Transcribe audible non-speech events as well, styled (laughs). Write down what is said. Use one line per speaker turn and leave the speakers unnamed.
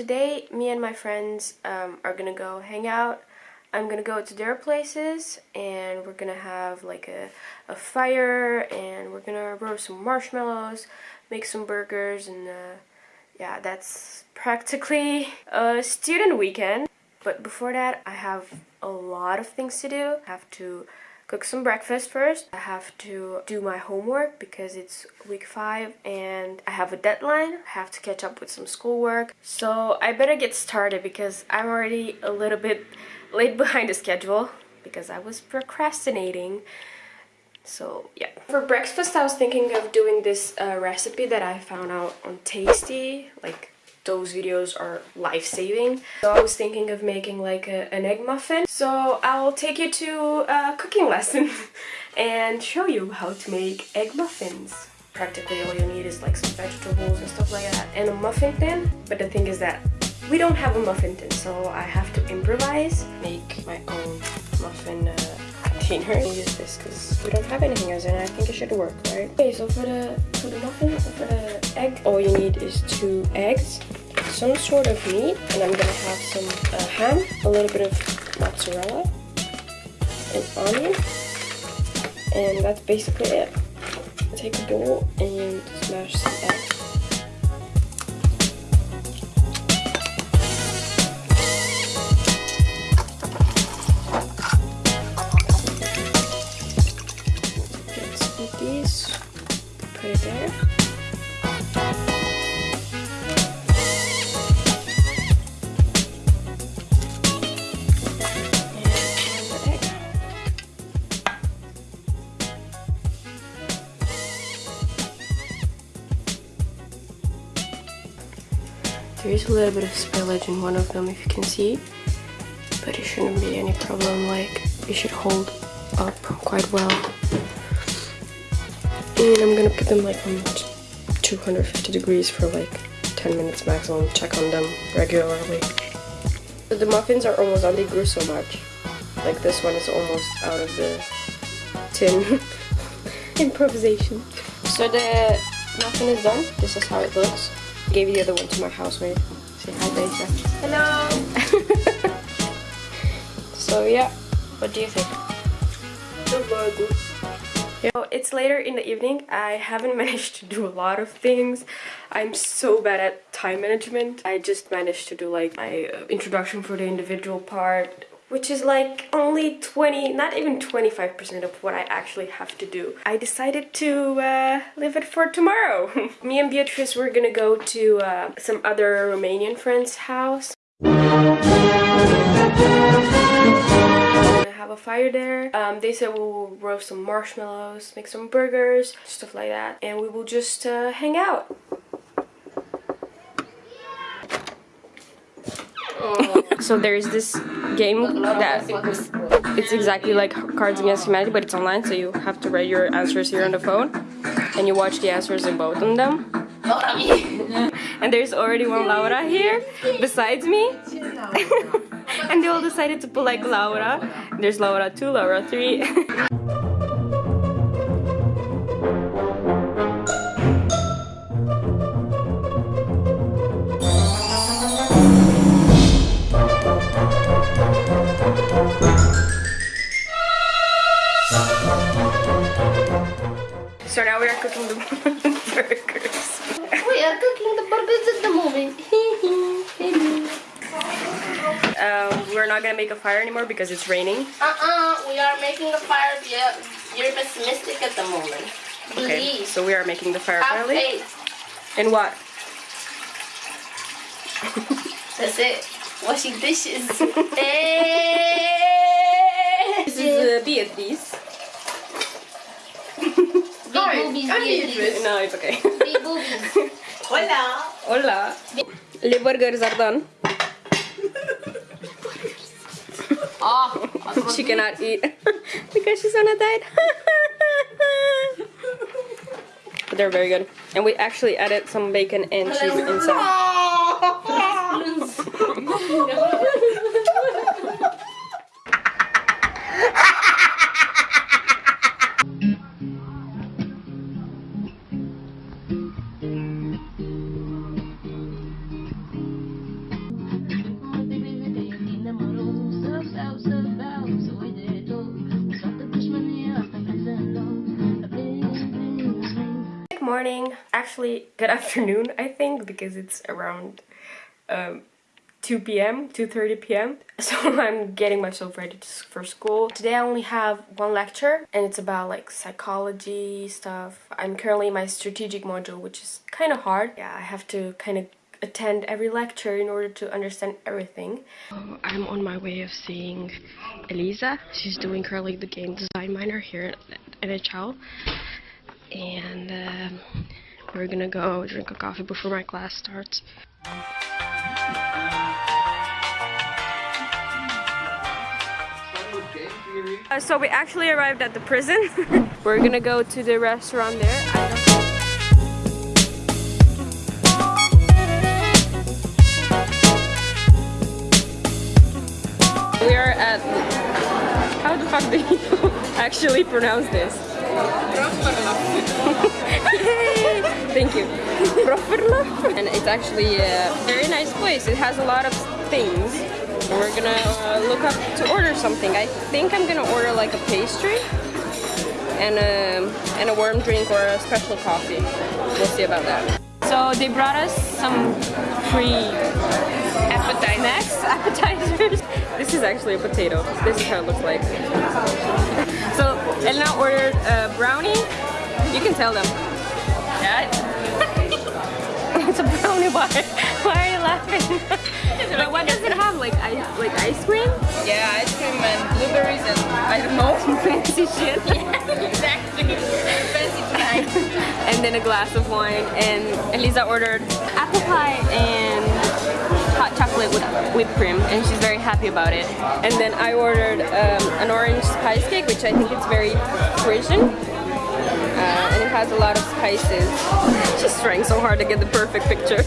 Today, me and my friends um, are gonna go hang out. I'm gonna go to their places and we're gonna have like a, a fire and we're gonna roast some marshmallows, make some burgers and uh, yeah, that's practically a student weekend. But before that, I have a lot of things to do. I have to cook some breakfast first. I have to do my homework because it's week 5 and I have a deadline. I have to catch up with some schoolwork. So I better get started because I'm already a little bit late behind the schedule because I was procrastinating. So yeah. For breakfast I was thinking of doing this uh, recipe that I found out on Tasty. Like those videos are life-saving. So I was thinking of making like a, an egg muffin. So I'll take you to a cooking lesson (laughs) and show you how to make egg muffins. Practically all you need is like some vegetables and stuff like that and a muffin tin. But the thing is that we don't have a muffin tin so I have to improvise, make my own muffin uh, container. I'll use this because we don't have anything else and I think it should work, right? Okay, so for the for the muffin, for the egg, all you need is two eggs, some sort of meat, and I'm gonna have some uh, ham, a little bit of mozzarella, an onion, and that's basically it. Take a bowl and smash some eggs. There is a little bit of spillage in one of them if you can see, but it shouldn't be any problem, like it should hold up quite well. And I'm gonna put them like on 250 degrees for like 10 minutes maximum, check on them regularly. The muffins are almost done, they grew so much. Like this one is almost out of the tin. (laughs) Improvisation. So the muffin is done, this is how it looks gave the other one to my housemate. Say hi, Deja. Hello! (laughs) so yeah, what do you think? It's later in the evening. I haven't (laughs) managed to do a lot of things. I'm so bad at time management. I just managed to do like my uh, introduction for the individual part, which is like only 20, not even 25% of what I actually have to do. I decided to uh, leave it for tomorrow. (laughs) Me and Beatrice were gonna go to uh, some other Romanian friend's house. Have a fire there. Um, they said we will roast some marshmallows, make some burgers, stuff like that. And we will just uh, hang out. (laughs) so there's this game that it's exactly like Cards Against Humanity, but it's online, so you have to write your answers here on the phone, and you watch the answers in both of them. And there's already one Laura here besides me. (laughs) and they all decided to put like Laura. There's Laura 2, Laura 3. (laughs) So now we are cooking the (laughs) burgers.
we are cooking the burgers at the moment.
um, we're not gonna make a fire anymore because it's raining.
Uh-uh, we are making a fire. Yeah, you're pessimistic at the moment.
Okay, Please. so we are making the fire
Have finally. Faith.
In what?
That's it. Washing dishes. (laughs)
this is uh, Beatrice.
boobies,
No, it's okay.
Big boobies. (laughs)
Hola. Hola. Le burgers are done.
Oh,
she cannot eat (laughs) because she's on a diet. but (laughs) they're very good. And we actually added some bacon and cheese inside. (laughs) morning. Actually, good (laughs) afternoon, I think, because it's around um, 2 p.m., 2.30 p.m. (laughs) So I'm getting myself ready for school. Today I only have one lecture and it's about like psychology stuff. I'm currently in my strategic module, which is kind of hard. Yeah, I have to kind of attend every lecture in order to understand everything. I'm on my way of seeing Elisa. She's doing currently the game design minor here at NHL. And um, we're gonna go drink a coffee before my class starts. Uh, so we actually arrived at the prison. (laughs) we're gonna go to the restaurant there. Fuck do you (laughs) actually pronounce this? (laughs) Thank you. and it's actually a very nice place. It has a lot of things. We're gonna uh, look up to order something. I think I'm gonna order like a pastry and a, and a warm drink or a special coffee. We'll see about that. So they brought us some free appetizers. (laughs) appetizers. This is actually a potato. This is how it looks like. So Elena ordered a brownie. You can tell them.
Yeah. (laughs)
it's a brownie bar. Why are you laughing? but what does it have? Like ice, like ice cream?
Yeah, ice cream and blueberries and I don't know. (laughs)
Fancy shit.
yeah, exactly. Fancy tonight.
and then a glass of wine. And Elisa ordered apple pie and chocolate with whipped cream and she's very happy about it. And then I ordered um, an orange spice cake which I think it's very Frisian. Uh, and it has a lot of spices. She's trying so hard to get the perfect picture.